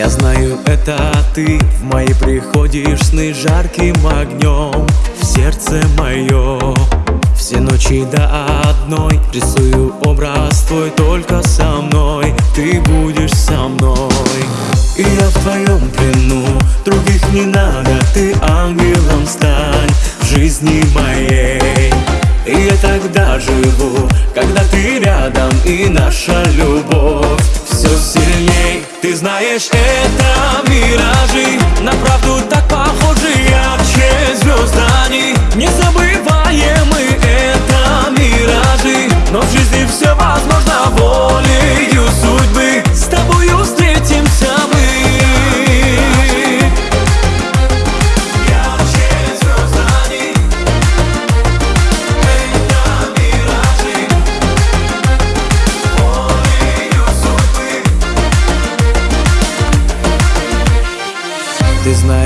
Я знаю, это ты. В мои приходишь сны жарким огнем. В сердце мое Все ночи до одной. Рисую образ твой только со мной. Ты будешь со мной. И я в твоем плену. Других не надо. Ты ангелом стань В жизни моей. И я тогда живу, когда ты рядом. И наша любовь знаешь, это миражи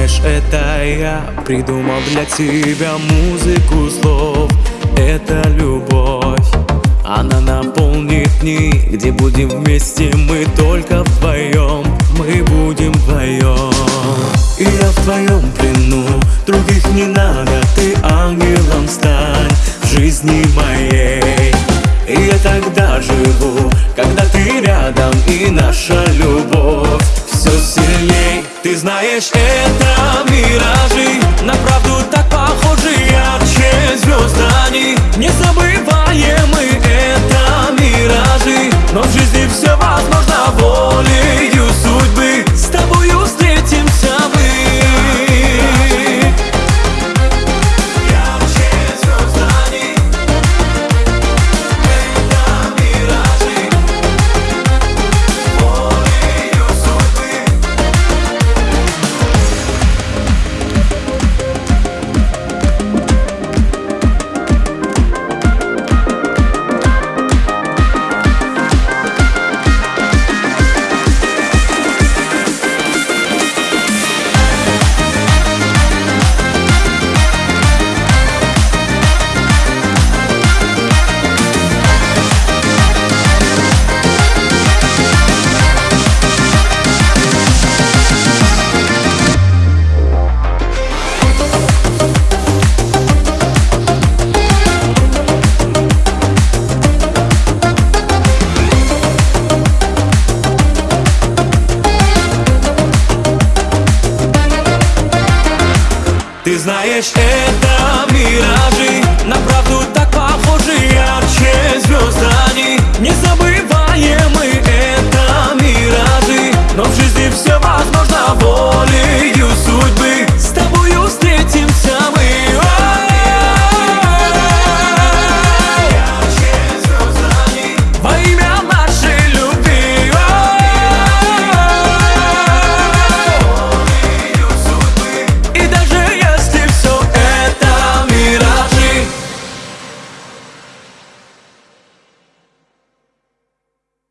Знаешь, это я придумал для тебя музыку слов. Это любовь, она наполнит дни Где будем вместе мы только вдвоем. Мы будем вдвоем. И я в твоем плену, других не надо Ты ангелом стань в жизни моей. И я тогда живу, когда ты рядом И наша любовь. Все сильней Ты знаешь, это лишь это миражи. На правду так похожи ярче звезд они. Не забываем мы